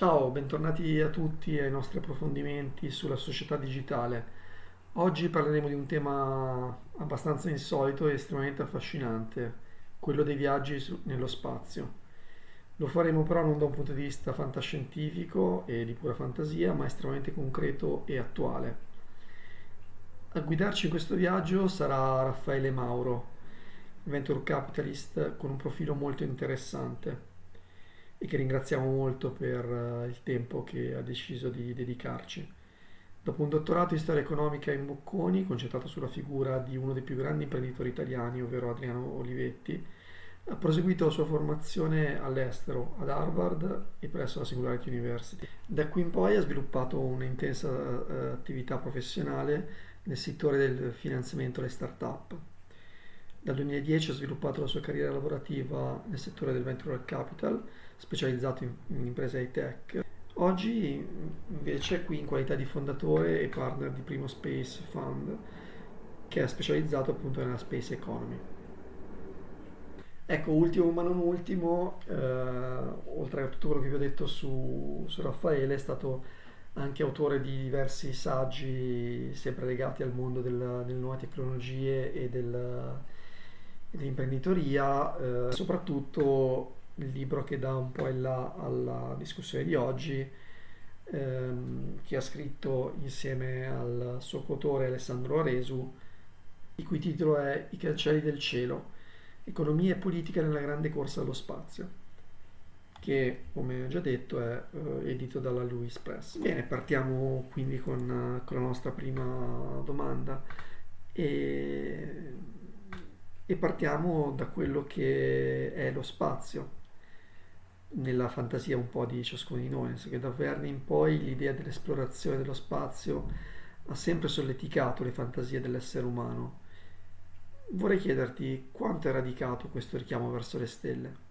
Ciao, bentornati a tutti ai nostri approfondimenti sulla società digitale. Oggi parleremo di un tema abbastanza insolito e estremamente affascinante, quello dei viaggi nello spazio. Lo faremo però non da un punto di vista fantascientifico e di pura fantasia, ma estremamente concreto e attuale. A guidarci in questo viaggio sarà Raffaele Mauro, venture capitalist con un profilo molto interessante e che ringraziamo molto per eh, il tempo che ha deciso di dedicarci. Dopo un dottorato in storia economica in Bocconi, concentrato sulla figura di uno dei più grandi imprenditori italiani, ovvero Adriano Olivetti, ha proseguito la sua formazione all'estero, ad Harvard e presso la Singularity University. Da qui in poi ha sviluppato un'intensa eh, attività professionale nel settore del finanziamento alle start-up. Dal 2010 ha sviluppato la sua carriera lavorativa nel settore del venture capital, specializzato in, in imprese high-tech. Oggi invece qui in qualità di fondatore e partner di Primo Space Fund, che è specializzato appunto nella space economy. Ecco, ultimo ma non ultimo, eh, oltre a tutto quello che vi ho detto su, su Raffaele, è stato anche autore di diversi saggi sempre legati al mondo del- delle nuove tecnologie e del- dell'imprenditoria, eh, soprattutto il libro che dà un po' il là alla discussione di oggi, ehm, che ha scritto insieme al suo coautore Alessandro Aresu, il cui titolo è I cancelli del cielo, economia e politica nella grande corsa allo spazio che come ho già detto è eh, edito dalla Louis Press. Bene, partiamo quindi con, eh, con la nostra prima domanda e, e partiamo da quello che è lo spazio nella fantasia un po' di ciascuno di noi, nel che da Verne in poi l'idea dell'esplorazione dello spazio ha sempre solleticato le fantasie dell'essere umano. Vorrei chiederti quanto è radicato questo richiamo verso le stelle?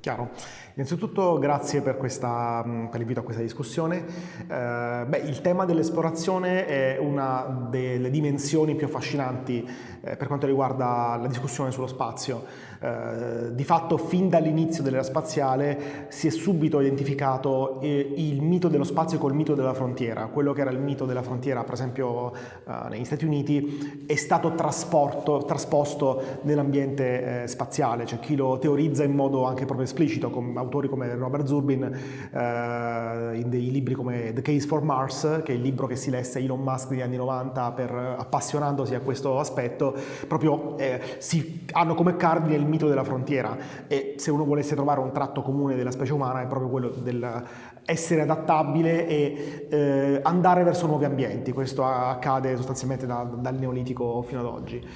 Chiaro. Innanzitutto grazie per, questa, per l'invito a questa discussione. Eh, beh, il tema dell'esplorazione è una delle dimensioni più affascinanti eh, per quanto riguarda la discussione sullo spazio. Eh, di fatto fin dall'inizio dell'era spaziale si è subito identificato eh, il mito dello spazio col mito della frontiera. Quello che era il mito della frontiera, per esempio eh, negli Stati Uniti, è stato trasposto nell'ambiente eh, spaziale. C'è chi lo teorizza in modo anche proprio esplicito, con autori come Robert Zurbin, eh, in dei libri come The Case for Mars, che è il libro che si lesse Elon Musk negli anni 90 per, appassionandosi a questo aspetto, proprio si, hanno come cardine il mito della frontiera e se uno volesse trovare un tratto comune della specie umana è proprio quello del essere adattabile e eh, andare verso nuovi ambienti. Questo accade sostanzialmente da, dal Neolitico fino ad oggi.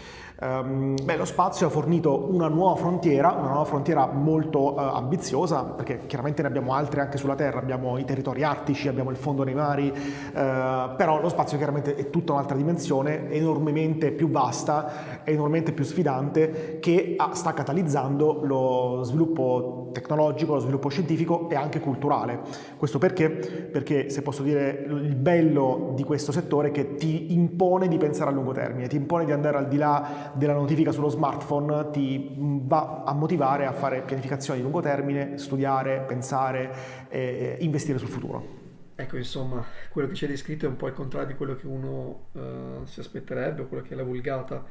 Um, beh, lo spazio ha fornito una nuova frontiera, una nuova frontiera molto uh, ambiziosa, perché chiaramente ne abbiamo altre anche sulla Terra, abbiamo i territori artici, abbiamo il fondo nei mari, uh, però lo spazio chiaramente è tutta un'altra dimensione, enormemente più vasta, enormemente più sfidante, che ha, sta catalizzando lo sviluppo tecnologico, lo sviluppo scientifico e anche culturale. Questo perché? Perché se posso dire il bello di questo settore è che ti impone di pensare a lungo termine, ti impone di andare al di là della notifica sullo smartphone ti va a motivare a fare pianificazioni di lungo termine, studiare, pensare e investire sul futuro. Ecco, insomma, quello che ci hai descritto è un po' il contrario di quello che uno uh, si aspetterebbe, quello che è la vulgata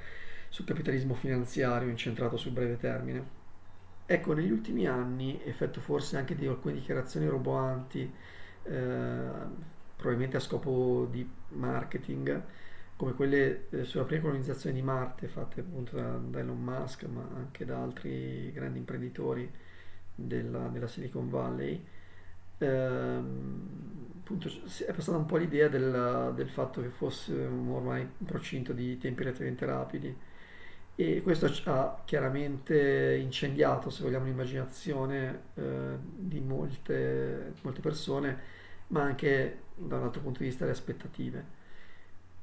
sul capitalismo finanziario incentrato sul breve termine. Ecco, negli ultimi anni, effetto forse anche di alcune dichiarazioni roboanti, eh, probabilmente a scopo di marketing, come quelle eh, sulla prima colonizzazione di Marte fatte appunto da, da, Elon Musk ma anche da altri grandi imprenditori della, della Silicon Valley. Ehm, appunto è passata un po' l'idea del, del fatto che fosse ormai un procinto di tempi relativamente rapidi. E questo ha chiaramente incendiato se vogliamo l'immaginazione eh, di molte, molte persone ma anche da un altro punto di vista le aspettative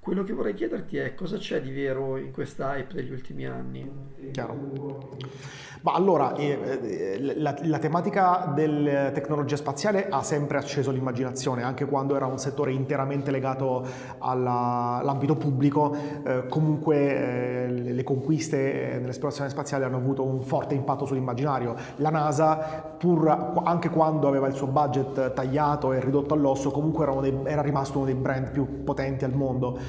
quello che vorrei chiederti è cosa c'è di vero in questa hype degli ultimi anni? Chiaro. Ma allora, eh, eh, la, la, tematica della tecnologia spaziale ha sempre acceso l'immaginazione, anche quando era un settore interamente legato all'ambito pubblico, eh, comunque eh, le conquiste nell'esplorazione spaziale hanno avuto un forte impatto sull'immaginario. La NASA, pur anche quando aveva il suo budget tagliato e ridotto all'osso, comunque era, dei, era rimasto uno dei brand più potenti al mondo.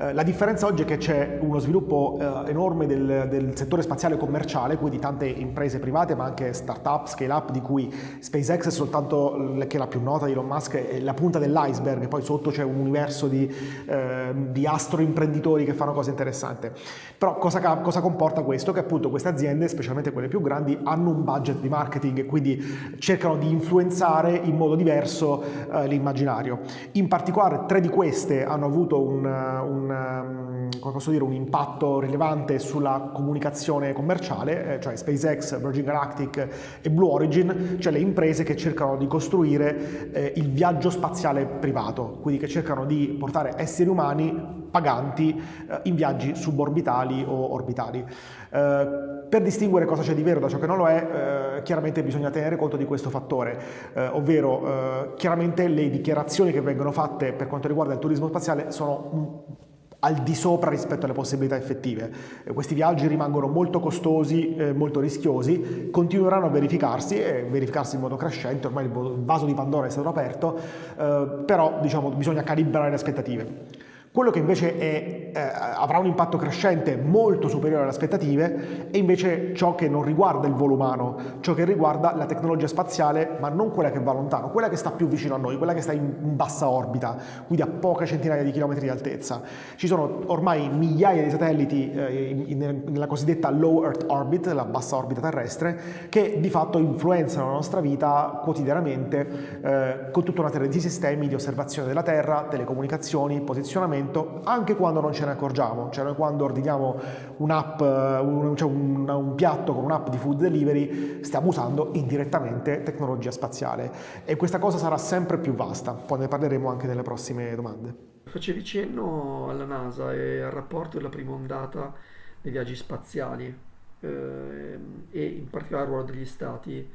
la differenza oggi è che c'è uno sviluppo eh, enorme del, del, settore spaziale commerciale, quindi tante imprese private ma anche start-up, scale-up di cui SpaceX è soltanto che è la più nota di Elon Musk, è la punta dell'iceberg, poi sotto c'è un universo di, eh, di astroimprenditori che fanno cose interessanti. Però cosa, cosa comporta questo? Che appunto queste aziende, specialmente quelle più grandi, hanno un budget di marketing e quindi cercano di influenzare in modo diverso eh, l'immaginario. In particolare tre di queste hanno avuto un, un un, um, dire, un impatto rilevante sulla comunicazione commerciale, eh, cioè SpaceX, Virgin Galactic e Blue Origin, cioè le imprese che cercano di costruire eh, il viaggio spaziale privato, quindi che cercano di portare esseri umani paganti eh, in viaggi suborbitali o orbitali. Eh, per distinguere cosa c'è di vero da ciò che non lo è, eh, chiaramente bisogna tenere conto di questo fattore, eh, ovvero chiaramente le dichiarazioni che vengono fatte per quanto riguarda il turismo spaziale sono al di sopra rispetto alle possibilità effettive. Eh, questi viaggi rimangono molto costosi, eh, molto rischiosi, continueranno a verificarsi e verificarsi in modo crescente, ormai il vaso di Pandora è stato aperto, eh, però diciamo, bisogna calibrare le aspettative. Quello che invece è, eh, avrà un impatto crescente molto superiore alle aspettative è invece ciò che non riguarda il volo umano, ciò che riguarda la tecnologia spaziale, ma non quella che va lontano, quella che sta più vicino a noi, quella che sta in, bassa orbita, quindi a poche centinaia di chilometri di altezza. Ci sono ormai migliaia di satelliti eh, in, in, nella cosiddetta low Earth orbit, la bassa orbita terrestre, che di fatto influenzano la nostra vita quotidianamente eh, con tutta una serie di sistemi di osservazione della Terra, telecomunicazioni, posizionamento anche quando non ce ne accorgiamo, cioè noi quando ordiniamo un'app, un, cioè un, un piatto con un'app di food delivery stiamo usando indirettamente tecnologia spaziale. E questa cosa sarà sempre più vasta, poi ne parleremo anche nelle prossime domande. Facevi cenno alla NASA e al rapporto della prima ondata dei viaggi spaziali eh, e in particolare il ruolo degli stati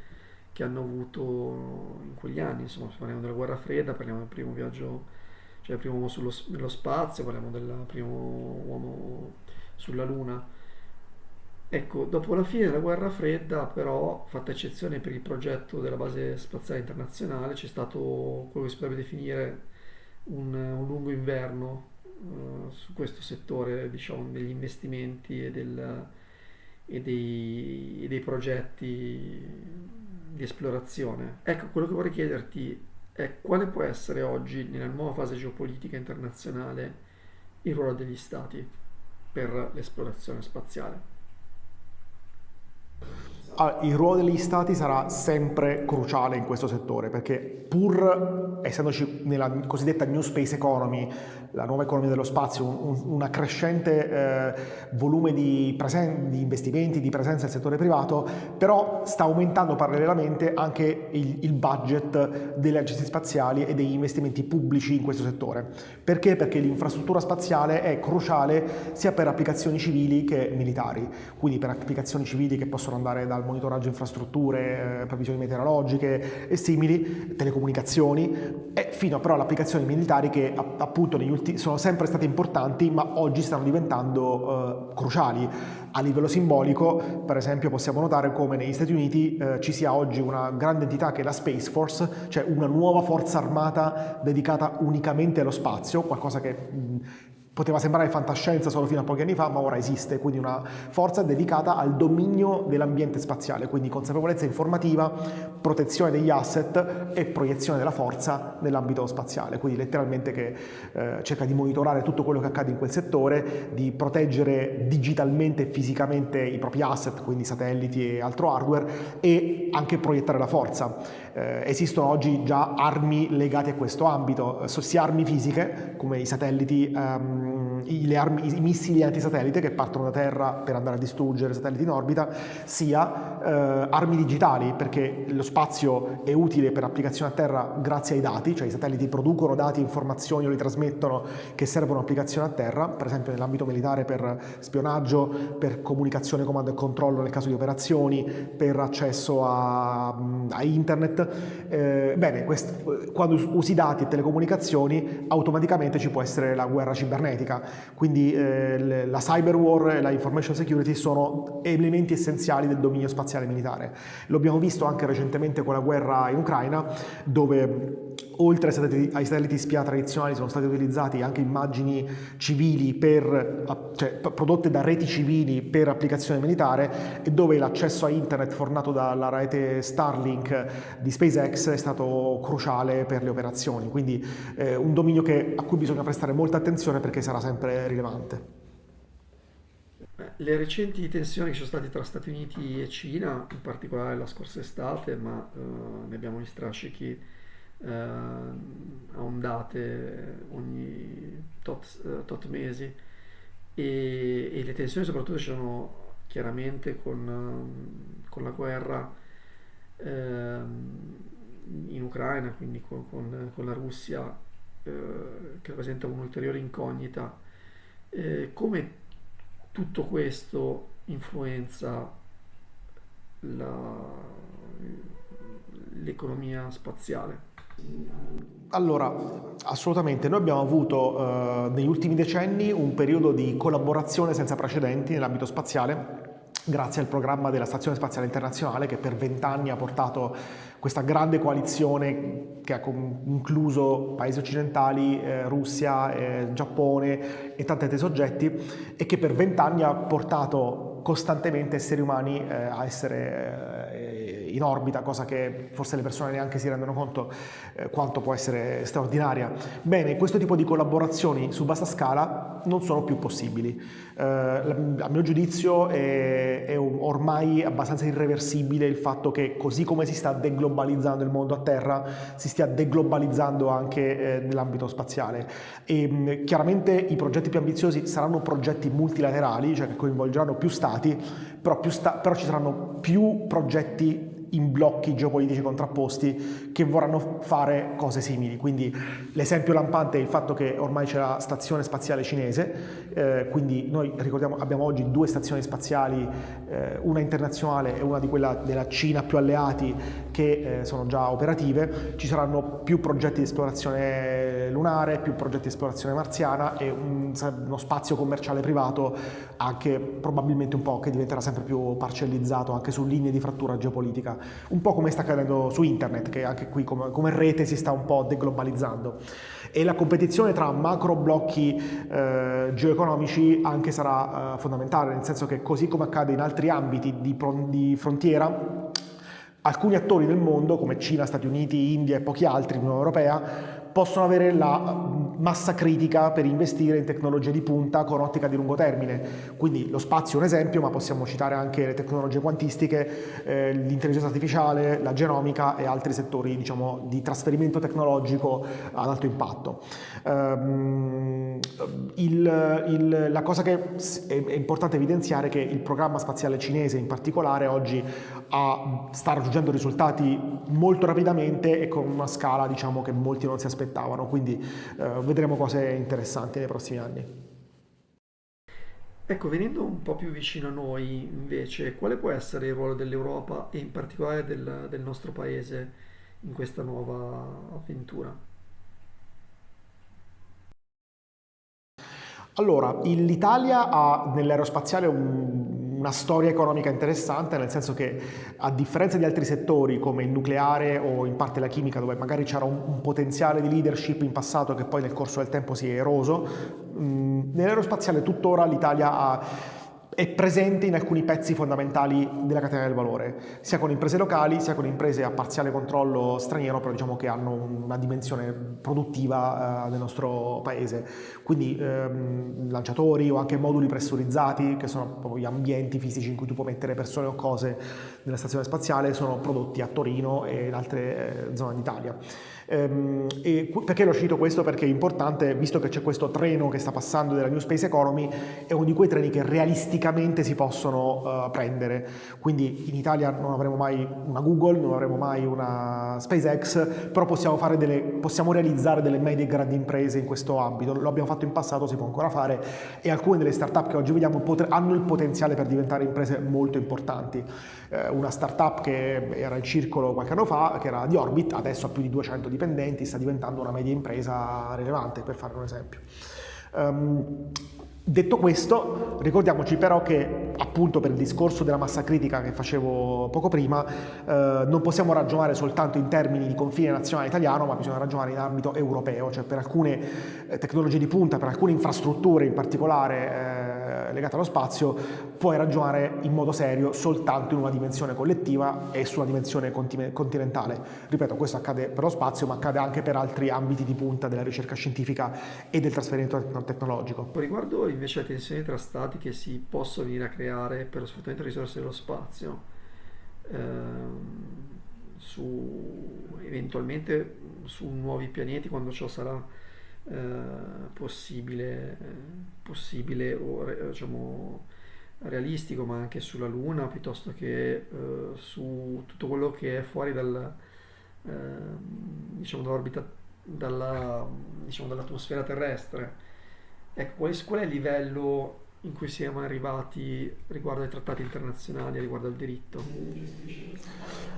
che hanno avuto in quegli anni, insomma parliamo della guerra fredda, parliamo del primo viaggio cioè primo uomo sullo, nello spazio, parliamo del primo uomo sulla Luna. Ecco, dopo la fine della guerra fredda, però, fatta eccezione per il progetto della base spaziale internazionale, c'è stato quello che si potrebbe definire un, un lungo inverno uh, su questo settore, diciamo, degli investimenti e, del, e, dei, e dei progetti di esplorazione. Ecco, quello che vorrei chiederti è quale può essere oggi, nella nuova fase geopolitica internazionale, il ruolo degli stati per l'esplorazione spaziale. Ah, il ruolo degli stati sarà sempre cruciale in questo settore perché pur essendoci nella cosiddetta New Space Economy la nuova economia dello spazio, un, un crescente eh, volume di, di, investimenti, di presenza del settore privato, però sta aumentando parallelamente anche il, il, budget delle agenzie spaziali e degli investimenti pubblici in questo settore. Perché? Perché l'infrastruttura spaziale è cruciale sia per applicazioni civili che militari, quindi per applicazioni civili che possono andare dal monitoraggio infrastrutture, eh, previsioni meteorologiche e simili, telecomunicazioni, e fino però alle applicazioni militari che appunto negli ultimi sono sempre state importanti, ma oggi stanno diventando eh, cruciali. A livello simbolico, per esempio, possiamo notare come negli Stati Uniti eh, ci sia oggi una grande entità che è la Space Force, cioè una nuova forza armata dedicata unicamente allo spazio, qualcosa che mh, Poteva sembrare fantascienza solo fino a pochi anni fa, ma ora esiste, quindi una forza dedicata al dominio dell'ambiente spaziale, quindi consapevolezza informativa, protezione degli asset e proiezione della forza nell'ambito spaziale, quindi letteralmente che eh, cerca di monitorare tutto quello che accade in quel settore, di proteggere digitalmente e fisicamente i propri asset, quindi satelliti e altro hardware, e anche proiettare la forza. Eh, esistono oggi già armi legate a questo ambito, sia armi fisiche come i satelliti, um, i, armi, i, missili antisatellite che partono da terra per andare a distruggere satelliti in orbita, sia eh, armi digitali perché lo spazio è utile per applicazioni a terra grazie ai dati, cioè i satelliti producono dati, informazioni o li trasmettono che servono a applicazioni a terra, per esempio nell'ambito militare per spionaggio, per comunicazione, comando e controllo nel caso di operazioni, per accesso a, a internet. Eh, bene, quando usi dati e telecomunicazioni automaticamente ci può essere la guerra cibernetica, quindi eh, la cyber war e la information security sono elementi essenziali del dominio spaziale militare. Lo abbiamo visto anche recentemente con la guerra in Ucraina, dove oltre ai satelliti, ai satelliti spia tradizionali sono state utilizzate anche immagini civili per, cioè, prodotte da reti civili per applicazione militare e dove l'accesso a internet fornato dalla rete Starlink di SpaceX è stato cruciale per le operazioni, quindi eh, un dominio che, a cui bisogna prestare molta attenzione perché sarà sempre rilevante. Le recenti tensioni che sono state tra Stati Uniti e Cina, in particolare la scorsa estate, ma uh, ne abbiamo gli strascichi uh, a ondate ogni tot, uh, tot mesi, e, e, le tensioni soprattutto c'erano chiaramente con, con la guerra in Ucraina, quindi con, con, con la Russia, che rappresenta un'ulteriore incognita. come tutto questo influenza l'economia spaziale? Allora, assolutamente, noi abbiamo avuto eh, negli ultimi decenni un periodo di collaborazione senza precedenti nell'ambito spaziale grazie al programma della Stazione Spaziale Internazionale che per vent'anni ha portato questa grande coalizione che ha incluso paesi occidentali, eh, Russia, eh, Giappone e tanti altri soggetti e che per vent'anni ha portato costantemente esseri umani eh, a essere eh, in orbita, cosa che forse le persone neanche si rendono conto eh, quanto può essere straordinaria. Bene, questo tipo di collaborazioni su vasta scala non sono più possibili. Eh, a mio giudizio è, è ormai abbastanza irreversibile il fatto che così come si sta deglobalizzando il mondo a terra, si stia deglobalizzando anche eh, nell'ambito spaziale. E chiaramente i progetti più ambiziosi saranno progetti multilaterali, cioè che coinvolgeranno più stati, però, più sta però ci saranno più progetti in blocchi geopolitici contrapposti che vorranno fare cose simili. Quindi l'esempio lampante è il fatto che ormai c'è la stazione spaziale cinese, eh, quindi noi ricordiamo abbiamo oggi due stazioni spaziali, eh, una internazionale e una di quella della Cina più alleati che eh, sono già operative, ci saranno più progetti di esplorazione lunare, più progetti di esplorazione marziana e un, uno spazio commerciale privato anche probabilmente un po' che diventerà sempre più parcellizzato anche su linee di frattura geopolitica un po' come sta accadendo su internet, che anche qui come, come rete si sta un po' deglobalizzando. E la competizione tra macro blocchi eh, geoeconomici anche sarà eh, fondamentale, nel senso che così come accade in altri ambiti di, di frontiera, alcuni attori del mondo, come Cina, Stati Uniti, India e pochi altri, Unione Europea, possono avere la massa critica per investire in tecnologie di punta con ottica di lungo termine. Quindi lo spazio è un esempio, ma possiamo citare anche le tecnologie quantistiche, eh, l'intelligenza artificiale, la genomica e altri settori diciamo, di trasferimento tecnologico ad alto impatto. Um, il, il, la cosa che è, è, importante evidenziare è che il programma spaziale cinese in particolare oggi ha, sta raggiungendo risultati molto rapidamente e con una scala diciamo, che molti non si aspettavano aspettavano, quindi eh, vedremo cose interessanti nei prossimi anni. Ecco, venendo un po' più vicino a noi invece, quale può essere il ruolo dell'Europa e in particolare del, del nostro paese in questa nuova avventura? Allora, l'Italia ha nell'aerospaziale un, una storia economica interessante, nel senso che a differenza di altri settori come il nucleare o in parte la chimica, dove magari c'era un, un potenziale di leadership in passato che poi nel corso del tempo si è eroso, nell'aerospaziale tuttora l'Italia ha è presente in alcuni pezzi fondamentali della catena del valore, sia con imprese locali, sia con imprese a parziale controllo straniero, però diciamo che hanno una dimensione produttiva eh, del nostro paese. Quindi ehm, lanciatori o anche moduli pressurizzati, che sono proprio gli ambienti fisici in cui tu puoi mettere persone o cose nella stazione spaziale, sono prodotti a Torino e in altre eh, zone d'Italia. Ehm, e perché lo cito questo? Perché è importante, visto che c'è questo treno che sta passando della New Space Economy, è uno di quei treni che realisticamente si possono uh, prendere. Quindi in Italia non avremo mai una Google, non avremo mai una SpaceX, però possiamo, delle, possiamo realizzare delle medie e grandi imprese in questo ambito. Lo abbiamo fatto in passato, si può ancora fare e alcune delle start-up che oggi vediamo hanno il potenziale per diventare imprese molto importanti. Eh, una startup che era in circolo qualche anno fa, che era di Orbit, adesso ha più di 200 dipendenti, sta diventando una media impresa rilevante, per fare un esempio. Um, Detto questo, ricordiamoci però che appunto per il discorso della massa critica che facevo poco prima, eh, non possiamo ragionare soltanto in termini di confine nazionale italiano, ma bisogna ragionare in ambito europeo, cioè per alcune eh, tecnologie di punta, per alcune infrastrutture in particolare eh, legate allo spazio, puoi ragionare in modo serio soltanto in una dimensione collettiva e su una dimensione continentale. Ripeto, questo accade per lo spazio, ma accade anche per altri ambiti di punta della ricerca scientifica e del trasferimento tecnologico. Riguardo invece le tensioni tra stati che si possono venire a creare per lo sfruttamento delle risorse dello spazio, ehm, su, eventualmente su nuovi pianeti quando ciò sarà eh, possibile, possibile o diciamo, realistico, ma anche sulla Luna piuttosto che eh, su tutto quello che è fuori dal, eh, diciamo, dall'orbita, dalla, diciamo, dall'atmosfera terrestre. Ecco, qual è, il livello in cui siamo arrivati riguardo ai trattati internazionali, riguardo al diritto?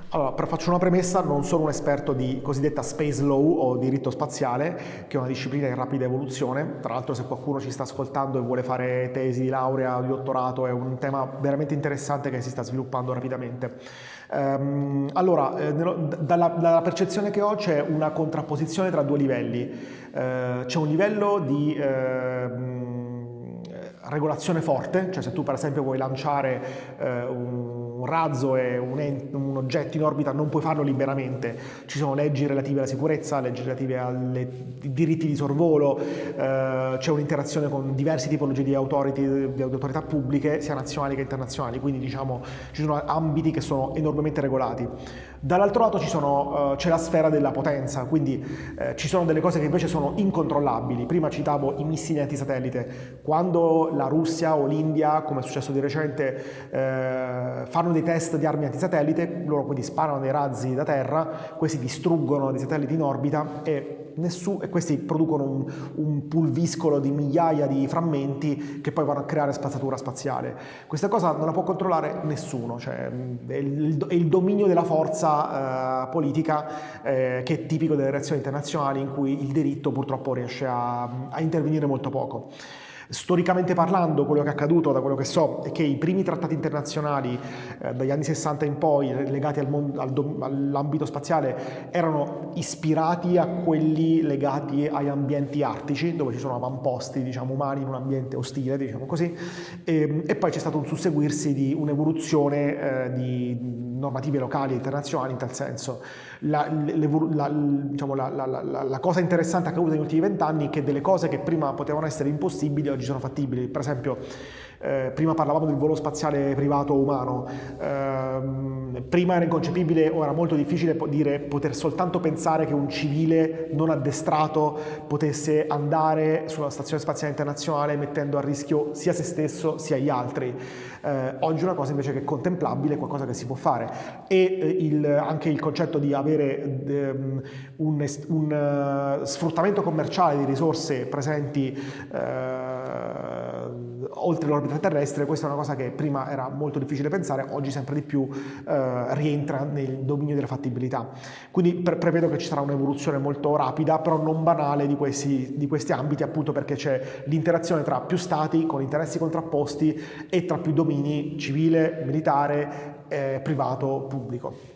Allora, faccio una premessa, non sono un esperto di cosiddetta space law o diritto spaziale, che è una disciplina in rapida evoluzione. Tra l'altro se qualcuno ci sta ascoltando e vuole fare tesi di laurea o di dottorato, è un tema veramente interessante che si sta sviluppando rapidamente. Um, allora, eh, dalla, dalla, percezione che ho c'è una contrapposizione tra due livelli. Uh, c'è un livello di... Uh, regolazione forte, cioè se tu per esempio vuoi lanciare eh, un razzo e un, un, oggetto in orbita non puoi farlo liberamente, ci sono leggi relative alla sicurezza, leggi relative ai diritti di sorvolo, eh, c'è un'interazione con diverse tipologie di, authority, di autorità pubbliche, sia nazionali che internazionali, quindi diciamo ci sono ambiti che sono enormemente regolati. Dall'altro lato uh, c'è la sfera della potenza, quindi uh, ci sono delle cose che invece sono incontrollabili. Prima citavo i missili antisatellite. Quando la Russia o l'India, come è successo di recente, uh, fanno dei test di armi antisatellite, loro quindi sparano dei razzi da terra, questi distruggono dei satelliti in orbita e nessuno, e questi producono un, un, pulviscolo di migliaia di frammenti che poi vanno a creare spazzatura spaziale. Questa cosa non la può controllare nessuno, cioè è il, è il dominio della forza eh, politica eh, che è tipico delle reazioni internazionali in cui il diritto purtroppo riesce a, a intervenire molto poco. Storicamente parlando, quello che è accaduto, da quello che so, è che i primi trattati internazionali eh, dagli anni 60 in poi, legati al al all'ambito spaziale, erano ispirati a quelli legati agli ambienti artici, dove ci sono avamposti diciamo, umani in un ambiente ostile, diciamo così, e, ehm, e poi c'è stato un susseguirsi di un'evoluzione eh, di normative locali e internazionali in tal senso. La, la, diciamo, la, la, cosa interessante accaduta negli ultimi vent'anni è che delle cose che prima potevano essere impossibili oggi sono fattibili. Per esempio, eh, prima parlavamo del volo spaziale privato umano, eh, prima era inconcepibile o era molto difficile dire, poter soltanto pensare che un civile non addestrato potesse andare sulla stazione spaziale internazionale mettendo a rischio sia se stesso sia gli altri. Eh, oggi è una cosa invece che è contemplabile, qualcosa che si può fare e eh, il, anche il concetto di avere ehm, un, un uh, sfruttamento commerciale di risorse presenti oltre l'orbita terrestre, questa è una cosa che prima era molto difficile pensare, oggi sempre di più eh, rientra nel dominio della fattibilità. Quindi pre prevedo che ci sarà un'evoluzione molto rapida, però non banale di questi, di questi ambiti, appunto perché c'è l'interazione tra più stati con interessi contrapposti e tra più domini civile, militare, eh, privato, pubblico.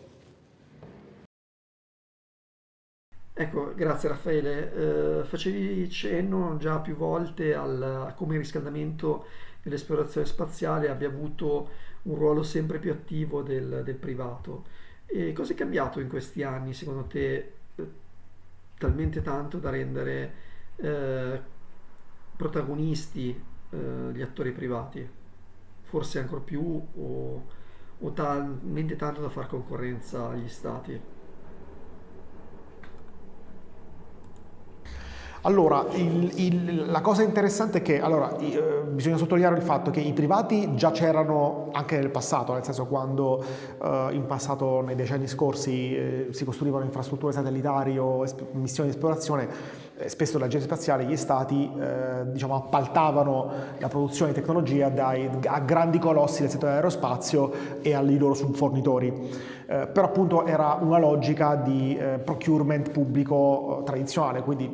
Ecco, grazie Raffaele. Eh, facevi cenno già più volte al, a come il riscaldamento e l'esplorazione spaziale abbia avuto un ruolo sempre più attivo del, del privato. E cosa è cambiato in questi anni, secondo te, eh, talmente tanto da rendere eh, protagonisti eh, gli attori privati? Forse ancora più o, o talmente tanto da far concorrenza agli stati? Allora, il, il, la cosa interessante è che allora, eh, bisogna sottolineare il fatto che i privati già c'erano anche nel passato, nel senso quando eh, in passato, nei decenni scorsi, eh, si costruivano infrastrutture satellitari o missioni di esplorazione, eh, spesso le agenzie spaziali, gli stati, eh, diciamo, appaltavano la produzione di tecnologia dai, a grandi colossi del settore aerospazio e ai loro subfornitori. Eh, però appunto era una logica di procurement pubblico tradizionale, quindi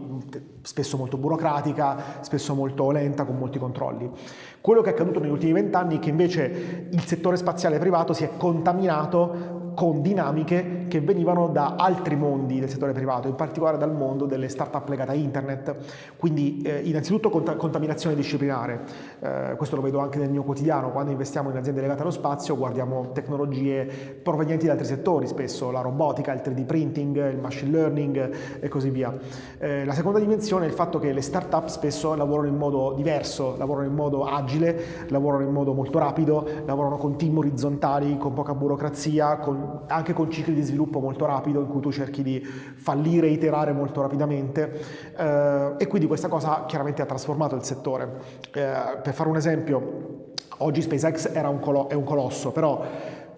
spesso molto burocratica, spesso molto lenta, con molti controlli. Quello che è accaduto negli ultimi vent'anni è che invece il settore spaziale privato si è contaminato con dinamiche che venivano da altri mondi del settore privato, in particolare dal mondo delle start-up legate a internet. Quindi eh, innanzitutto cont- contaminazione disciplinare, eh, questo lo vedo anche nel mio quotidiano, quando investiamo in aziende legate allo spazio guardiamo tecnologie provenienti da altri settori, spesso la robotica, il 3D printing, il machine learning e così via. Eh, la seconda dimensione è il fatto che le start-up spesso lavorano in modo diverso, lavorano in modo agile, lavorano in modo molto rapido, lavorano con team orizzontali, con poca burocrazia, con anche con cicli di sviluppo molto rapido in cui tu cerchi di fallire iterare molto rapidamente eh, e quindi questa cosa chiaramente ha trasformato il settore. Eh, per fare un esempio, oggi SpaceX un colo- è un colosso, però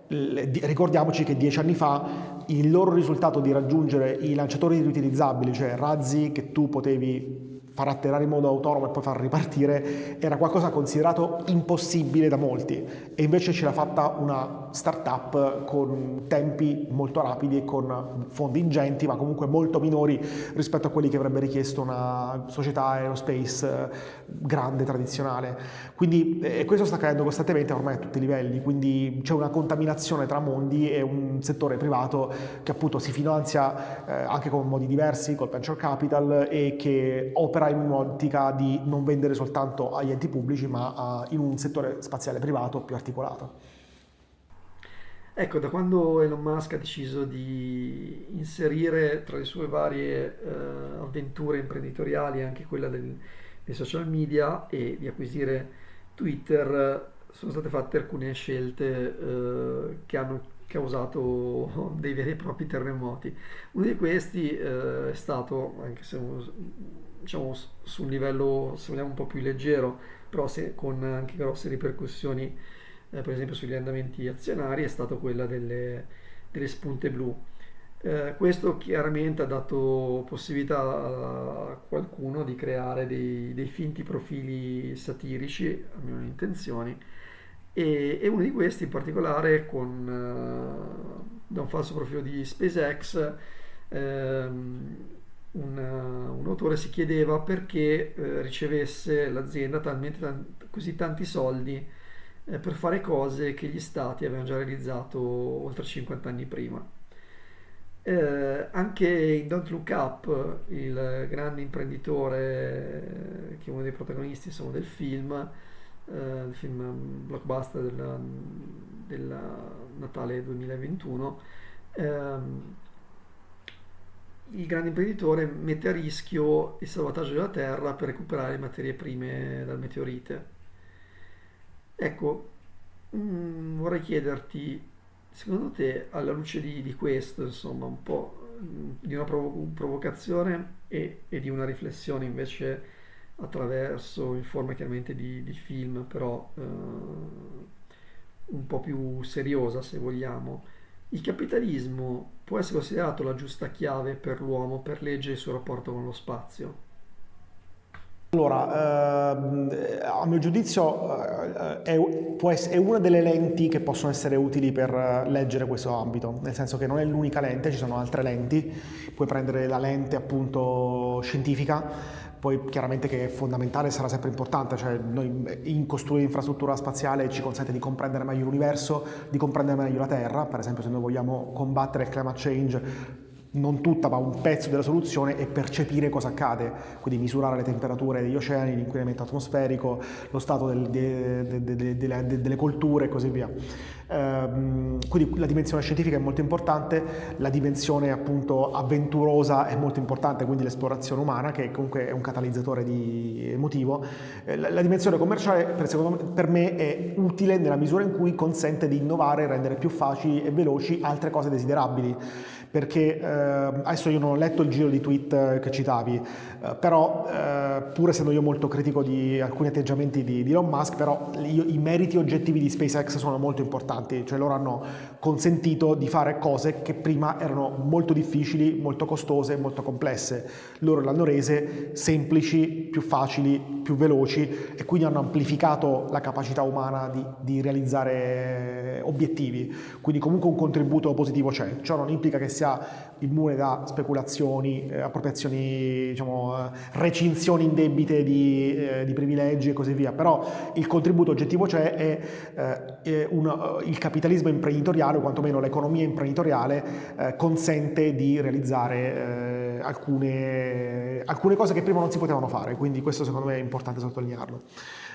ricordiamoci che dieci anni fa il loro risultato di raggiungere i lanciatori riutilizzabili, cioè razzi che tu potevi far atterrare in modo autonomo e poi far ripartire era qualcosa considerato impossibile da molti e invece ce l'ha fatta una startup con tempi molto rapidi e con fondi ingenti ma comunque molto minori rispetto a quelli che avrebbe richiesto una società aerospace eh, grande, tradizionale. Quindi e questo sta accadendo costantemente ormai a tutti i livelli, quindi c'è una contaminazione tra mondi e un settore privato che appunto si finanzia eh, anche con modi diversi, col venture capital e che opera in un'ottica di non vendere soltanto agli enti pubblici, ma a, in un settore spaziale privato più articolato. Ecco, da quando Elon Musk ha deciso di inserire tra le sue varie eh, avventure imprenditoriali anche quella del, dei social media e di acquisire Twitter, sono state fatte alcune scelte eh, che hanno causato dei veri e propri terremoti. Uno di questi eh, è stato, anche se diciamo, su un livello se vogliamo un po' più leggero, però se, con anche grosse ripercussioni, eh, per esempio sugli andamenti azionari, è stata quella delle, delle spunte blu. Eh, questo chiaramente ha dato possibilità a qualcuno di creare dei, dei finti profili satirici, a mie intenzioni, e, e, uno di questi in particolare con uh, da un falso profilo di SpaceX ehm, un, un, autore si chiedeva perché eh, ricevesse l'azienda talmente tant- così tanti soldi eh, per fare cose che gli stati avevano già realizzato oltre 50 anni prima. Eh, anche in Don't Look Up, il grande imprenditore, che è uno dei protagonisti insomma, del film, eh, il film blockbuster del, Natale 2021, ehm, il grande imprenditore mette a rischio il salvataggio della Terra per recuperare materie prime dal meteorite. Ecco, mh, mm, vorrei chiederti, secondo te, alla luce di, di questo, insomma, un po' mm, di una provo- provocazione e, e, di una riflessione invece attraverso, in forma chiaramente di, di film, però eh, un po' più seriosa, se vogliamo, il capitalismo può essere considerato la giusta chiave per l'uomo per leggere il suo rapporto con lo spazio? Allora, eh, a mio giudizio eh, è, una delle lenti che possono essere utili per leggere questo ambito, nel senso che non è l'unica lente, ci sono altre lenti, puoi prendere la lente appunto scientifica, poi chiaramente che è fondamentale sarà sempre importante, cioè noi in costruire infrastruttura spaziale ci consente di comprendere meglio l'universo, di comprendere meglio la Terra, per esempio se noi vogliamo combattere il climate change non tutta, ma un pezzo della soluzione è percepire cosa accade, quindi misurare le temperature degli oceani, l'inquinamento atmosferico, lo stato del, de, de, de, delle colture e così via. Ehm, quindi la dimensione scientifica è molto importante, la dimensione appunto avventurosa è molto importante, quindi l'esplorazione umana che comunque è un catalizzatore emotivo. Eh, la, la, dimensione commerciale per, me, per me è utile nella misura in cui consente di innovare rendere più facili e veloci altre cose desiderabili perché eh, adesso io non ho letto il giro di tweet eh, che citavi, però eh, pur essendo io molto critico di alcuni atteggiamenti di, di Elon Musk, però io, i meriti oggettivi di SpaceX sono molto importanti, cioè loro hanno consentito di fare cose che prima erano molto difficili, molto costose, molto complesse. Loro l'hanno rese semplici, più facili, più veloci e quindi hanno amplificato la capacità umana di, di realizzare obiettivi. Quindi comunque un contributo positivo c'è. Ciò non implica che sia immune da speculazioni, eh, appropriazioni, diciamo, eh, recinzioni indebite di, eh, di, privilegi e così via, però il contributo oggettivo c'è e eh, un, il capitalismo imprenditoriale, o quantomeno l'economia imprenditoriale, eh, consente di realizzare eh, alcune, alcune cose che prima non si potevano fare, quindi questo secondo me è importante sottolinearlo.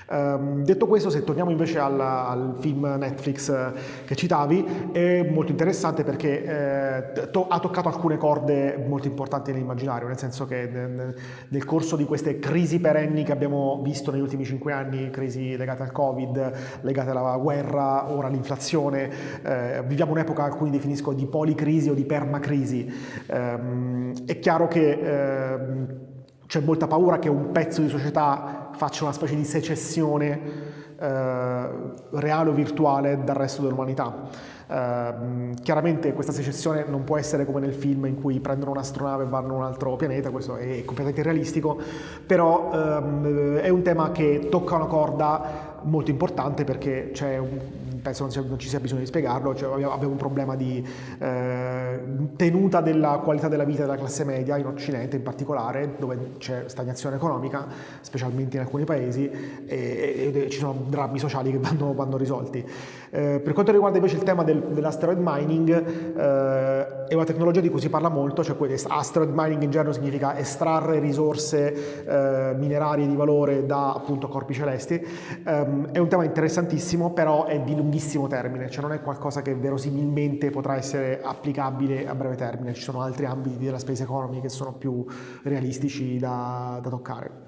Um, detto questo, se torniamo invece al, al film Netflix eh, che citavi, è molto interessante perché eh, to ha toccato alcune corde molto importanti nell'immaginario, nel senso che nel, corso di queste crisi perenni che abbiamo visto negli ultimi cinque anni, crisi legate al Covid, legate alla guerra, ora all'inflazione, eh, viviamo un'epoca che alcuni definiscono di policrisi o di permacrisi. Um, è chiaro che eh, c'è molta paura che un pezzo di società faccia una specie di secessione eh, reale o virtuale dal resto dell'umanità. Uh, chiaramente questa secessione non può essere come nel film in cui prendono un'astronave e vanno in un altro pianeta, questo è completamente realistico, però um, è un tema che tocca una corda molto importante perché c'è un, penso non, ci sia bisogno di spiegarlo, cioè abbiamo un problema di eh, tenuta della qualità della vita della classe media in Occidente in particolare, dove c'è stagnazione economica, specialmente in alcuni paesi, e, e, e ci sono drammi sociali che vanno, vanno risolti. Eh, per quanto riguarda invece il tema del, dell'asteroid mining, eh, è una tecnologia di cui si parla molto, cioè asteroid mining in genere significa estrarre risorse eh, minerarie di valore da appunto corpi celesti, ehm, è un tema interessantissimo, però è di lunghissimo termine, cioè non è qualcosa che verosimilmente potrà essere applicabile a breve termine, ci sono altri ambiti della space economy che sono più realistici da, da toccare.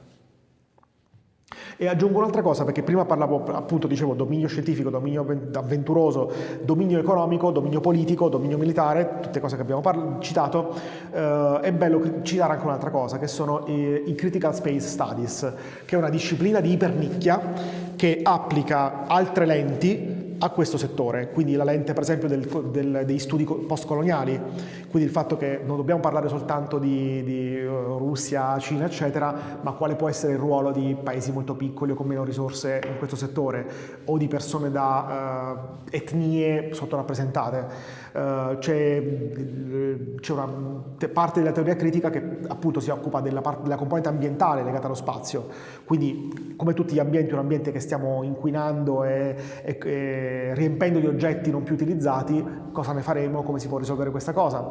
E aggiungo un'altra cosa, perché prima parlavo, appunto, dicevo dominio scientifico, dominio avventuroso, dominio economico, dominio politico, dominio militare, tutte cose che abbiamo citato, eh, è bello citare anche un'altra cosa, che sono i, i Critical Space Studies, che è una disciplina di ipernicchia che applica altre lenti a questo settore, quindi la lente per esempio del, del, dei studi postcoloniali, quindi il fatto che non dobbiamo parlare soltanto di, di, uh, Russia, Cina eccetera, ma quale può essere il ruolo di paesi molto piccoli o con meno risorse in questo settore o di persone da uh, etnie sottorappresentate. Uh, c'è, una parte della teoria critica che appunto si occupa della, parte, della componente ambientale legata allo spazio, quindi come tutti gli ambienti, un ambiente che stiamo inquinando e, e, e riempendo di oggetti non più utilizzati, cosa ne faremo, come si può risolvere questa cosa.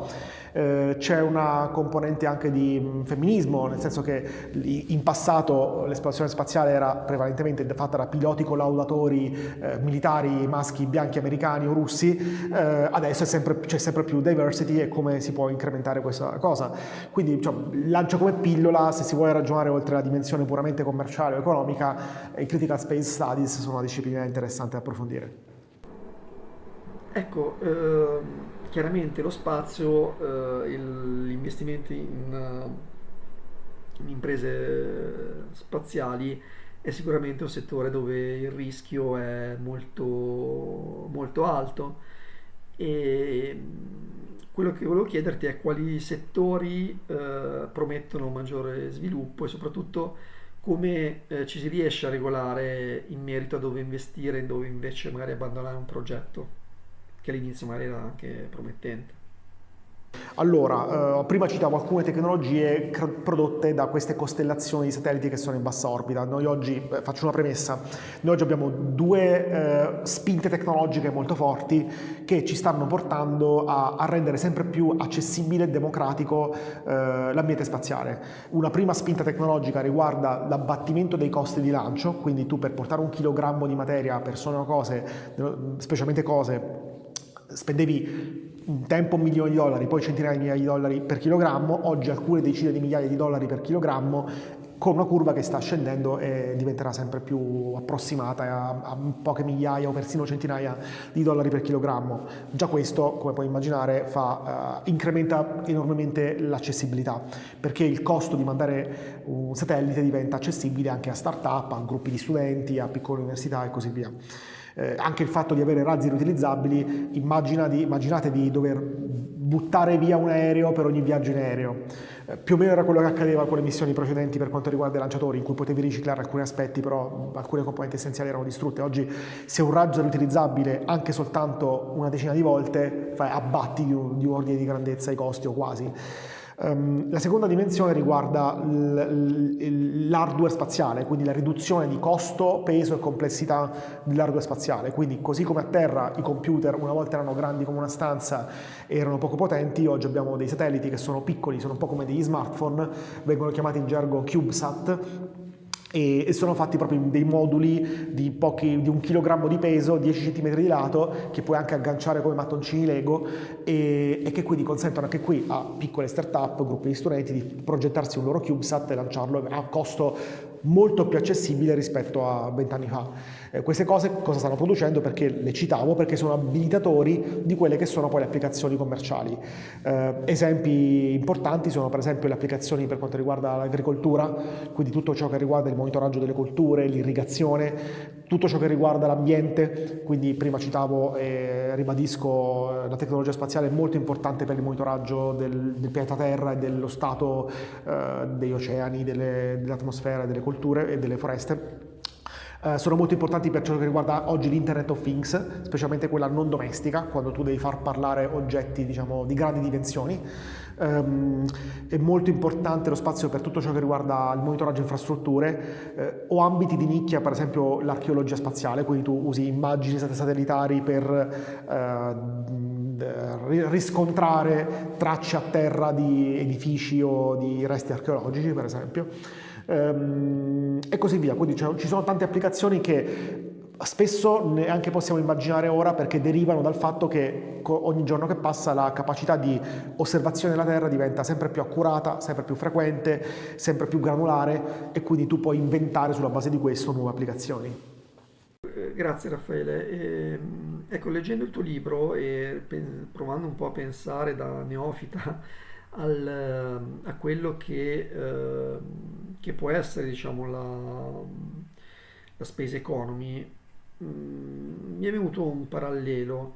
Eh, c'è una componente anche di mm, femminismo, nel senso che in passato l'esplorazione spaziale era prevalentemente fatta da piloti collaudatori eh, militari maschi bianchi americani o russi, eh, adesso c'è sempre più diversity e come si può incrementare questa cosa. Quindi cioè, lancio come pillola, se si vuole ragionare oltre la dimensione puramente commerciale o economica, i Critical Space Studies sono una disciplina interessante da approfondire. Ecco, eh, chiaramente lo spazio, eh, gli investimenti in, in, imprese spaziali è sicuramente un settore dove il rischio è molto, molto alto e quello che volevo chiederti è quali settori eh, promettono maggiore sviluppo e soprattutto come eh, ci si riesce a regolare in merito a dove investire e dove invece magari abbandonare un progetto che all'inizio magari era anche promettente. Allora, eh, prima citavo alcune tecnologie prodotte da queste costellazioni di satelliti che sono in bassa orbita. Noi oggi, eh, faccio una premessa, noi oggi abbiamo due eh, spinte tecnologiche molto forti che ci stanno portando a, a rendere sempre più accessibile e democratico eh, l'ambiente spaziale. Una prima spinta tecnologica riguarda l'abbattimento dei costi di lancio, quindi tu per portare un chilogrammo di materia, persone o cose, specialmente cose, spendevi un tempo un milione di dollari, poi centinaia di migliaia di dollari per chilogrammo, oggi alcune decine di migliaia di dollari per chilogrammo, con una curva che sta scendendo e diventerà sempre più approssimata a, a poche migliaia o persino centinaia di dollari per chilogrammo. Già questo, come puoi immaginare, fa, uh, incrementa enormemente l'accessibilità, perché il costo di mandare un satellite diventa accessibile anche a start-up, a gruppi di studenti, a piccole università e così via eh, anche il fatto di avere razzi riutilizzabili, immaginate di dover buttare via un aereo per ogni viaggio in aereo. Eh, più o meno era quello che accadeva con le missioni precedenti per quanto riguarda i lanciatori, in cui potevi riciclare alcuni aspetti, però alcune componenti essenziali erano distrutte. Oggi se un razzo è riutilizzabile anche soltanto una decina di volte, fai, abbatti di un, di un ordine di grandezza i costi o quasi. Um, la seconda dimensione riguarda l'hardware spaziale, quindi la riduzione di costo, peso e complessità dell'hardware spaziale. Quindi così come a terra i computer una volta erano grandi come una stanza e erano poco potenti, oggi abbiamo dei satelliti che sono piccoli, sono un po' come degli smartphone, vengono chiamati in gergo CubeSat e, sono fatti proprio dei moduli di, pochi, di un chilogrammo di peso, 10 cm di lato, che puoi anche agganciare come mattoncini Lego e, e che quindi consentono anche qui a piccole start-up, gruppi di studenti di progettarsi un loro CubeSat e lanciarlo a costo molto più accessibile rispetto a vent'anni fa. Eh, queste cose cosa stanno producendo? Perché le citavo? Perché sono abilitatori di quelle che sono poi le applicazioni commerciali. Eh, esempi importanti sono per esempio le applicazioni per quanto riguarda l'agricoltura, quindi tutto ciò che riguarda il monitoraggio delle colture, l'irrigazione, tutto ciò che riguarda l'ambiente, quindi prima citavo e ribadisco eh, la tecnologia spaziale è molto importante per il monitoraggio del, del pianeta Terra e dello stato eh, degli oceani, dell'atmosfera, delle colture e delle foreste eh, sono molto importanti per ciò che riguarda oggi l'Internet of Things, specialmente quella non domestica, quando tu devi far parlare oggetti diciamo, di grandi dimensioni. Um, è molto importante lo spazio per tutto ciò che riguarda il monitoraggio infrastrutture eh, o ambiti di nicchia, per esempio l'archeologia spaziale, quindi tu usi immagini satellitari per eh, riscontrare tracce a terra di edifici o di resti archeologici, per esempio ehm, e così via. Quindi ci sono tante applicazioni che spesso neanche possiamo immaginare ora perché derivano dal fatto che ogni giorno che passa la capacità di osservazione della Terra diventa sempre più accurata, sempre più frequente, sempre più granulare e quindi tu puoi inventare sulla base di questo nuove applicazioni. Eh, grazie Raffaele. Ehm, ecco, leggendo il tuo libro e provando un po' a pensare da neofita al, a quello che, eh, che, può essere diciamo, la, la space economy, mm, mi è venuto un parallelo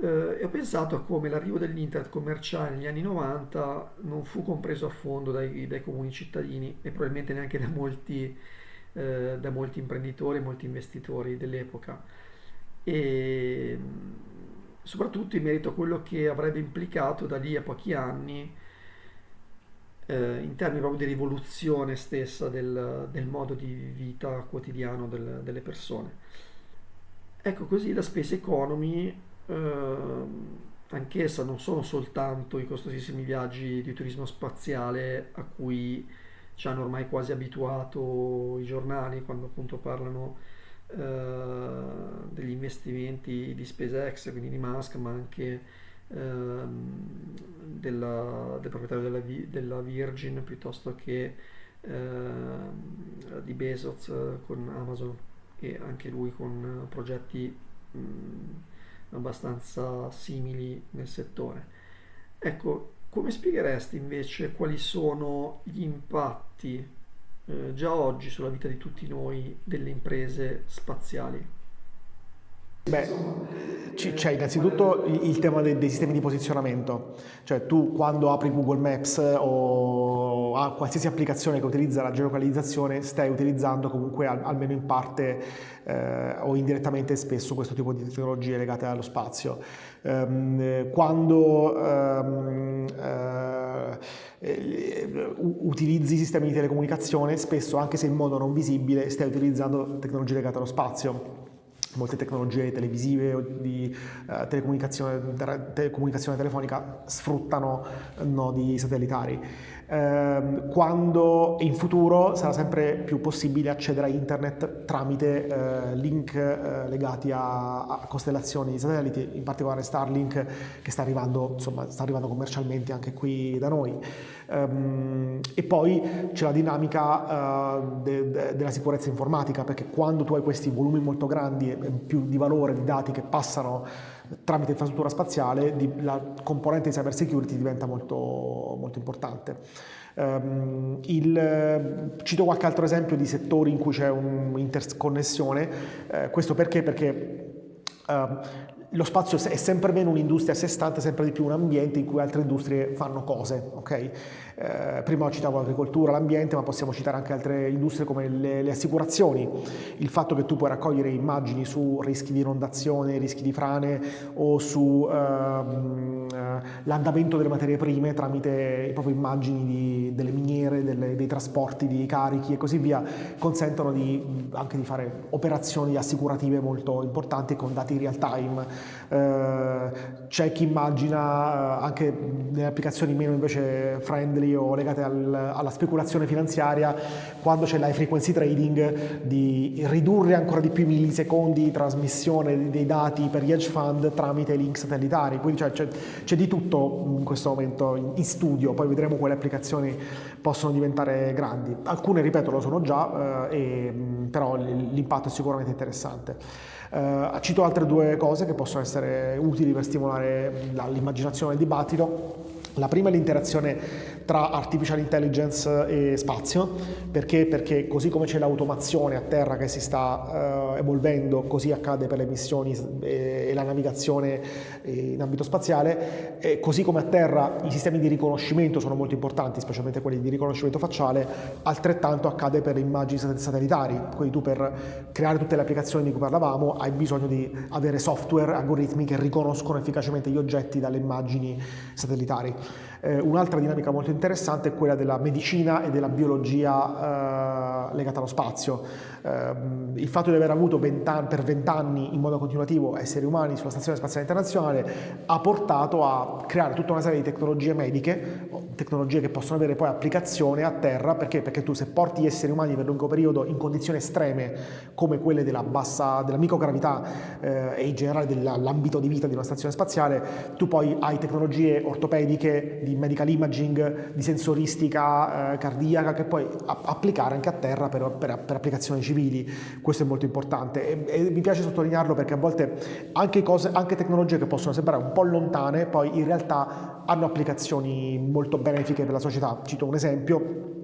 eh, e ho pensato a come l'arrivo dell'internet commerciale negli anni 90 non fu compreso a fondo dai, dai comuni cittadini e probabilmente neanche da molti, eh, da molti imprenditori e molti investitori dell'epoca. E soprattutto in merito a quello che avrebbe implicato da lì a pochi anni eh, in termini proprio di rivoluzione stessa del, del modo di vita quotidiano del, delle persone. Ecco così la space economy, eh, anch'essa non sono soltanto i costosissimi viaggi di turismo spaziale a cui ci hanno ormai quasi abituato i giornali quando appunto parlano eh, degli investimenti di SpaceX, quindi di Musk, ma anche della, del proprietario della, della, Virgin piuttosto che ehm, di Bezos con Amazon e anche lui con progetti mh, abbastanza simili nel settore. Ecco, come spiegheresti invece quali sono gli impatti eh, già oggi sulla vita di tutti noi delle imprese spaziali? Beh, c'è innanzitutto il tema dei, dei, sistemi di posizionamento, cioè tu quando apri Google Maps o a qualsiasi applicazione che utilizza la geolocalizzazione stai utilizzando comunque al, almeno in parte eh, o indirettamente spesso questo tipo di tecnologie legate allo spazio. Um, quando um, uh, utilizzi sistemi di telecomunicazione spesso anche se in modo non visibile stai utilizzando tecnologie legate allo spazio molte tecnologie televisive o di uh, telecomunicazione, telecomunicazione, telefonica sfruttano nodi satellitari. Uh, quando in futuro sarà sempre più possibile accedere a internet tramite uh, link eh, legati a, a, costellazioni di satelliti, in particolare Starlink che sta arrivando, insomma, sta arrivando commercialmente anche qui da noi. Um, e poi c'è la dinamica uh, de, de, della sicurezza informatica, perché quando tu hai questi volumi molto grandi e più di valore di dati che passano tramite infrastruttura spaziale, di, la componente di cyber security diventa molto, molto importante. Um, il, cito qualche altro esempio di settori in cui c'è un'interconnessione, eh, questo perché? Perché uh, lo spazio è sempre meno un'industria a sé stante, sempre di più un ambiente in cui altre industrie fanno cose. Okay? Eh, prima citavo l'agricoltura, l'ambiente, ma possiamo citare anche altre industrie come le, le, assicurazioni. Il fatto che tu puoi raccogliere immagini su rischi di inondazione, rischi di frane o sull'andamento ehm, eh, delle materie prime tramite proprio immagini di, delle miniere, delle, dei trasporti di carichi e così via, consentono di, anche di fare operazioni assicurative molto importanti con dati real time. Eh, c'è chi immagina eh, anche nelle applicazioni meno invece friendly o legate al, alla speculazione finanziaria, quando c'è l'high frequency trading, di ridurre ancora di più i millisecondi di trasmissione dei dati per gli hedge fund tramite link satellitari. Quindi cioè, c'è, c'è, di tutto in questo momento in, in, studio, poi vedremo quali applicazioni possono diventare grandi. Alcune, ripeto, lo sono già, eh, e, però l'impatto è sicuramente interessante. Uh, cito altre due cose che possono essere utili per stimolare l'immaginazione del dibattito. La prima è l'interazione tra artificial intelligence e spazio, perché? Perché così come c'è l'automazione a terra che si sta uh, evolvendo, così accade per le missioni e, e la navigazione in ambito spaziale, e così come a terra i sistemi di riconoscimento sono molto importanti, specialmente quelli di riconoscimento facciale, altrettanto accade per le immagini satellitari, quindi tu per creare tutte le applicazioni di cui parlavamo hai bisogno di avere software, algoritmi che riconoscono efficacemente gli oggetti dalle immagini satellitari. Eh, un'altra dinamica molto interessante è quella della medicina e della biologia eh, legata allo spazio. Eh, il fatto di aver avuto 20 anni, per vent'anni in modo continuativo esseri umani sulla Stazione Spaziale Internazionale ha portato a creare tutta una serie di tecnologie mediche, tecnologie che possono avere poi applicazione a terra, perché? Perché tu se porti gli esseri umani per lungo periodo in condizioni estreme come quelle della bassa, della microgravità eh, e in generale dell'ambito di vita di una stazione spaziale, tu poi hai tecnologie ortopediche di medical imaging, di sensoristica eh, cardiaca che puoi applicare anche a terra per, per, per applicazioni civili, questo è molto importante e, e mi piace sottolinearlo perché a volte anche, cose, anche tecnologie che possono sembrare un po' lontane poi in realtà hanno applicazioni molto benefiche per la società. Cito un esempio,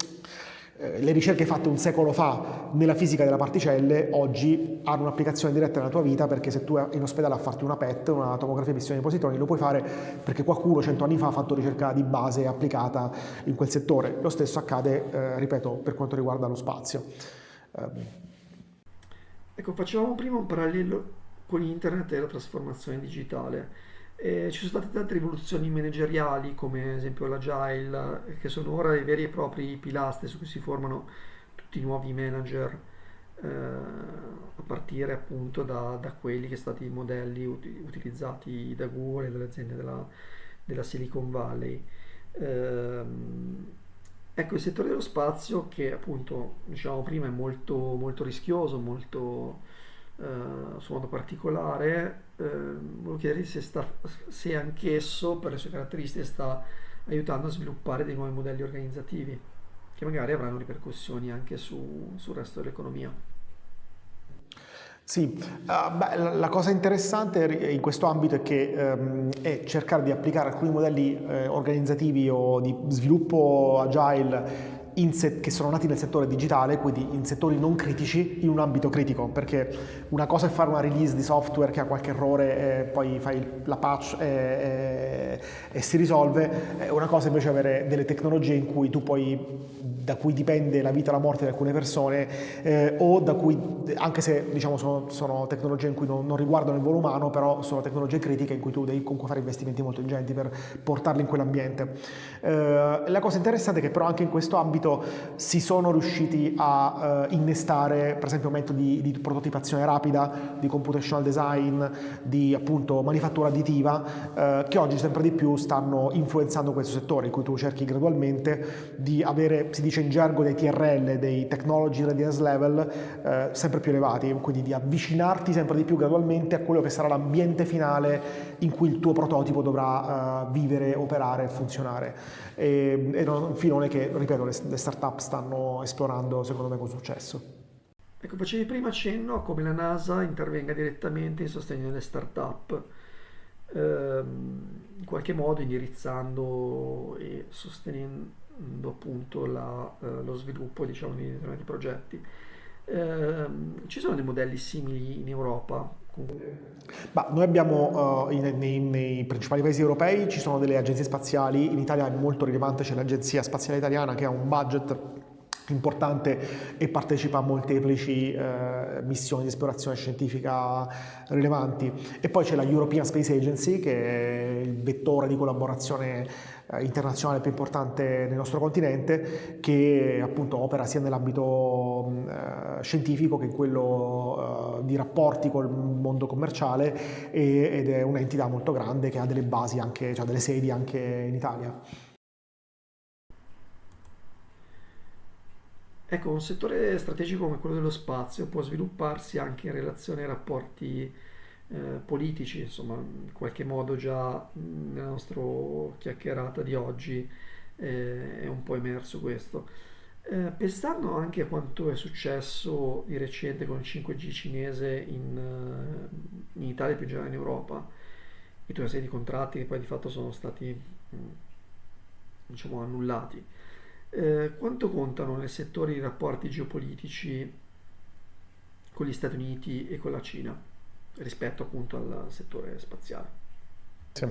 le ricerche fatte un secolo fa nella fisica delle particelle oggi hanno un'applicazione diretta nella tua vita perché se tu in ospedale a farti una PET, una tomografia di emissione di positroni, lo puoi fare perché qualcuno cento anni fa ha fatto ricerca di base applicata in quel settore. Lo stesso accade, eh, ripeto, per quanto riguarda lo spazio. Eh. Ecco, facevamo prima un parallelo con internet e la trasformazione digitale. E ci sono state tante rivoluzioni manageriali, come ad esempio l'agile, che sono ora i veri e propri pilastri su cui si formano tutti i nuovi manager, eh, a partire appunto da, da, quelli che sono stati i modelli ut- utilizzati da Google e dalle aziende della, della Silicon Valley. Eh, ecco, il settore dello spazio, che appunto diciamo prima è molto, molto rischioso, molto eh, su modo particolare, eh, volevo chiedergli se, se anch'esso, per le sue caratteristiche, sta aiutando a sviluppare dei nuovi modelli organizzativi che magari avranno ripercussioni anche su, sul resto dell'economia. Sì, uh, beh, la, la, cosa interessante in questo ambito è che um, è cercare di applicare alcuni modelli eh, organizzativi o di sviluppo agile set- che sono nati nel settore digitale, quindi in settori non critici, in un ambito critico, perché una cosa è fare una release di software che ha qualche errore e poi fai la patch e, e, e si risolve, una cosa invece è avere delle tecnologie in cui tu puoi da cui dipende la vita e la morte di alcune persone eh, o da cui, anche se diciamo, sono, sono, tecnologie in cui non, non, riguardano il volo umano, però sono tecnologie critiche in cui tu devi comunque fare investimenti molto ingenti per portarli in quell'ambiente. Eh, la cosa interessante è che però anche in questo ambito si sono riusciti a uh, innestare per esempio metodi di prototipazione rapida, di computational design, di appunto manifattura additiva uh, che oggi sempre di più stanno influenzando questo settore in cui tu cerchi gradualmente di avere, si dice in gergo, dei TRL, dei Technology Readiness Level uh, sempre più elevati, quindi di avvicinarti sempre di più gradualmente a quello che sarà l'ambiente finale in cui il tuo prototipo dovrà vivere, operare funzionare e, e un filone che, ripeto, le, le start-up stanno esplorando secondo me con successo. Ecco, facevi prima cenno a come la NASA intervenga direttamente in sostegno delle start-up, ehm, in qualche modo indirizzando e sostenendo appunto la, eh, lo sviluppo diciamo, di determinati progetti. Eh, ci sono dei modelli simili in Europa Bah, noi abbiamo uh, in, nei, nei, principali paesi europei ci sono delle agenzie spaziali, in Italia è molto rilevante, c'è l'Agenzia Spaziale Italiana che ha un budget importante e partecipa a molteplici eh, missioni di esplorazione scientifica rilevanti e poi c'è la European Space Agency che è il vettore di collaborazione eh, internazionale più importante nel nostro continente che appunto opera sia nell'ambito eh, scientifico che in quello eh, di rapporti col mondo commerciale e, ed è un'entità molto grande che ha delle basi anche, cioè delle sedi anche in Italia. Ecco, un settore strategico come quello dello spazio può svilupparsi anche in relazione ai rapporti eh, politici, insomma, in qualche modo già nella nostra chiacchierata di oggi eh, è un po' emerso questo. Eh, pensando anche a quanto è successo di recente con il 5G cinese in, eh, in Italia e più in generale in Europa, e tutta una serie di contratti che poi di fatto sono stati diciamo annullati. Eh, quanto contano nel settore i rapporti geopolitici con gli Stati Uniti e con la Cina rispetto appunto al settore spaziale? Sì.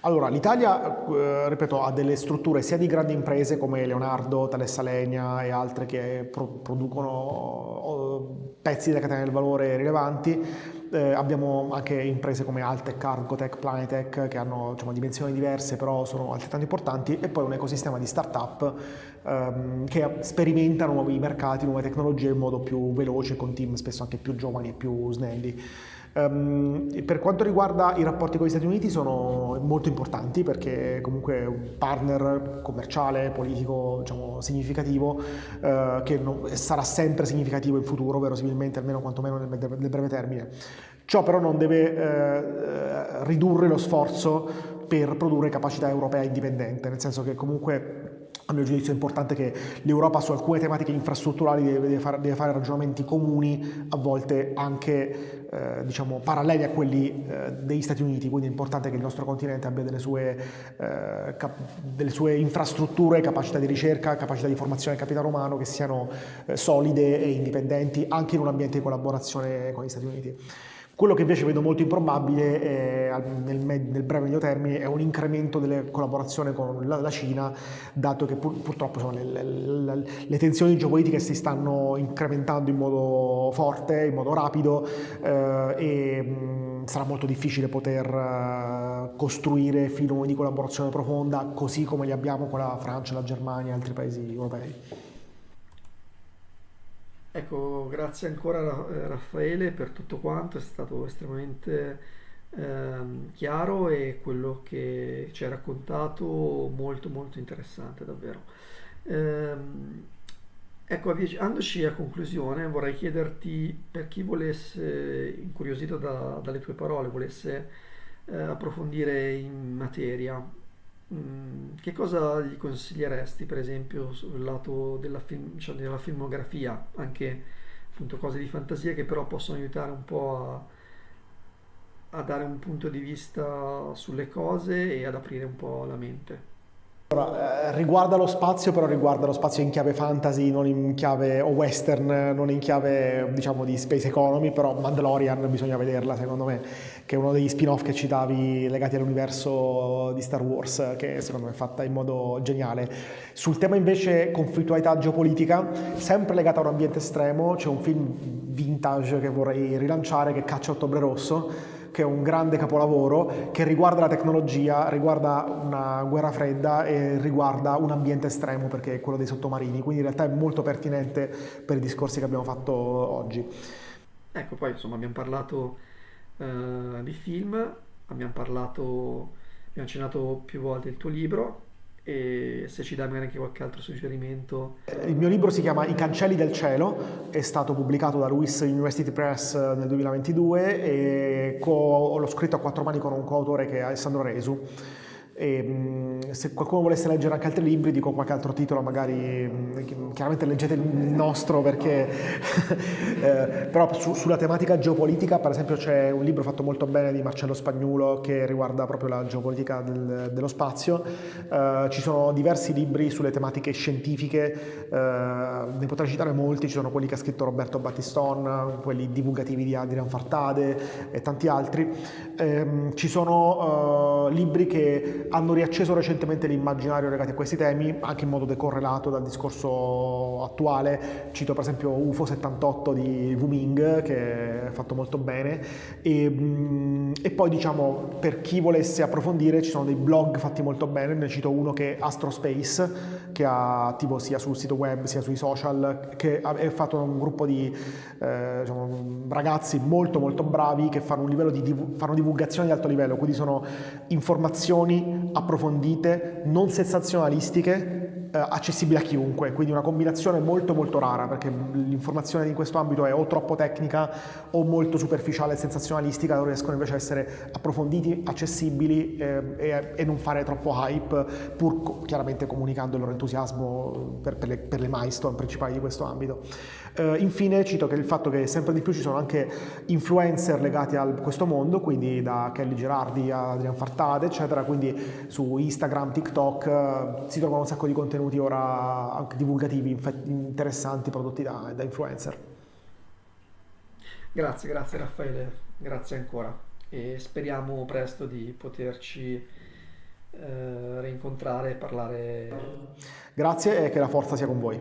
Allora, l'Italia, eh, ripeto, ha delle strutture sia di grandi imprese come Leonardo, Thales Alenia e altre che pro- producono pezzi della catena del valore rilevanti. Eh, abbiamo anche imprese come Altec, Cargotec, Planetec che hanno diciamo, dimensioni diverse però sono altrettanto importanti e poi un ecosistema di start-up ehm, che sperimentano nuovi mercati, nuove tecnologie in modo più veloce con team spesso anche più giovani e più snelli. Um, per quanto riguarda i rapporti con gli Stati Uniti sono molto importanti perché comunque è un partner commerciale, politico diciamo, significativo uh, che non, sarà sempre significativo in futuro, verosimilmente almeno quantomeno nel, nel breve termine. Ciò però non deve uh, ridurre lo sforzo per produrre capacità europea indipendente, nel senso che comunque a mio giudizio è importante che l'Europa su alcune tematiche infrastrutturali deve, deve, fare, deve fare, ragionamenti comuni, a volte anche eh, diciamo, paralleli a quelli eh, degli Stati Uniti, quindi è importante che il nostro continente abbia delle sue, eh, delle sue infrastrutture, capacità di ricerca, capacità di formazione del capitale umano che siano eh, solide e indipendenti anche in un ambiente di collaborazione con gli Stati Uniti. Quello che invece vedo molto improbabile è, nel, nel, breve medio termine è un incremento delle collaborazioni con la, la Cina, dato che pur, purtroppo sono le, le, le, tensioni geopolitiche si stanno incrementando in modo forte, in modo rapido eh, e mh, sarà molto difficile poter uh, costruire filoni di collaborazione profonda così come li abbiamo con la Francia, la Germania e altri paesi europei. Ecco, grazie ancora eh, Raffaele per tutto quanto, è stato estremamente ehm, chiaro e quello che ci hai raccontato molto molto interessante davvero. Ehm, ecco, avvicinandoci a conclusione vorrei chiederti per chi volesse, incuriosito da, dalle tue parole, volesse eh, approfondire in materia, Mm, che cosa gli consiglieresti, per esempio, sul lato della, film, cioè della filmografia, anche appunto cose di fantasia che però possono aiutare un po' a, a dare un punto di vista sulle cose e ad aprire un po' la mente? Allora, eh, riguarda lo spazio, però riguarda lo spazio in chiave fantasy, non in chiave o western, non in chiave diciamo di space economy, però Mandalorian bisogna vederla secondo me, che è uno degli spin-off che citavi legati all'universo di Star Wars, che secondo me è fatta in modo geniale. Sul tema invece conflittualità geopolitica, sempre legata a un ambiente estremo, c'è un film vintage che vorrei rilanciare che è Caccia Ottobre Rosso, che è un grande capolavoro che riguarda la tecnologia, riguarda una guerra fredda e riguarda un ambiente estremo perché è quello dei sottomarini, quindi in realtà è molto pertinente per i discorsi che abbiamo fatto oggi. Ecco, poi insomma abbiamo parlato uh, di film, abbiamo parlato, abbiamo accennato più volte il tuo libro, e se ci dai magari anche qualche altro suggerimento. Il mio libro si chiama I cancelli del cielo, è stato pubblicato da Lewis University Press nel 2022 e co- l'ho scritto a quattro mani con un coautore che è Alessandro Resu. E, mm, se qualcuno volesse leggere anche altri libri, dico qualche altro titolo, magari mm, chiaramente leggete il nostro perché eh, però su, sulla tematica geopolitica, per esempio, c'è un libro fatto molto bene di Marcello Spagnuolo che riguarda proprio la geopolitica del, dello spazio. Eh, ci sono diversi libri sulle tematiche scientifiche, eh, ne potrei citare molti, ci sono quelli che ha scritto Roberto Battiston, quelli divulgativi di Adrian Fartade e tanti altri. Ehm, ci sono eh, libri che hanno riacceso recentemente l'immaginario legati a questi temi, anche in modo decorrelato dal discorso attuale. Cito per esempio UFO 78 di Wu Ming, che è fatto molto bene. E, mm, e, poi diciamo, per chi volesse approfondire, ci sono dei blog fatti molto bene. Ne cito uno che è Astrospace, che è attivo sia sul sito web sia sui social, che è fatto da un gruppo di eh, diciamo, ragazzi molto molto bravi che fanno un livello di fanno divulgazione di alto livello, quindi sono informazioni approfondite, non sensazionalistiche, eh, accessibili a chiunque, quindi una combinazione molto molto rara perché l'informazione in questo ambito è o troppo tecnica o molto superficiale e sensazionalistica, loro riescono invece a essere approfonditi, accessibili eh, e, e, non fare troppo hype, pur chiaramente comunicando il loro entusiasmo per, per, le, per le milestone principali di questo ambito. Uh, infine cito che il fatto che sempre di più ci sono anche influencer legati a questo mondo, quindi da Kelly Gerardi a Adrian Fartade, eccetera, quindi su Instagram, TikTok uh, si trovano un sacco di contenuti ora anche divulgativi, interessanti, prodotti da, da influencer. Grazie, grazie Raffaele, grazie ancora e speriamo presto di poterci eh, rincontrare e parlare. Grazie e che la forza sia con voi.